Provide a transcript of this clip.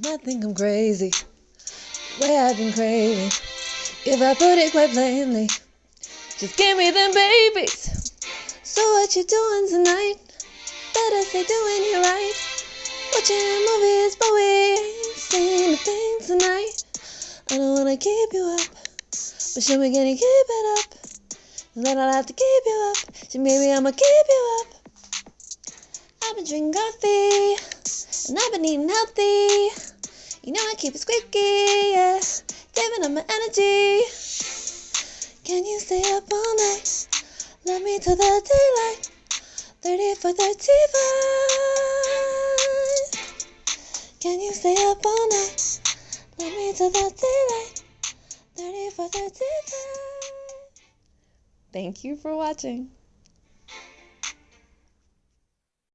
Might think I'm crazy, the way I've been craving. If I put it quite plainly, just give me them babies. So what you doing tonight? Better say doing you right. Watching movies, but we ain't seen a thing tonight. I don't wanna keep you up, but should we gonna keep it up? Then I'll have to keep you up, so maybe I'ma keep you up. I've been drinking coffee, and I've been eating healthy. You know I keep it squeaky, yeah. Saving up my energy. Can you stay up all night? Love me till the daylight. 30 for 35. Can you stay up all night? Love me till the daylight. 30 for 35. Thank you for watching.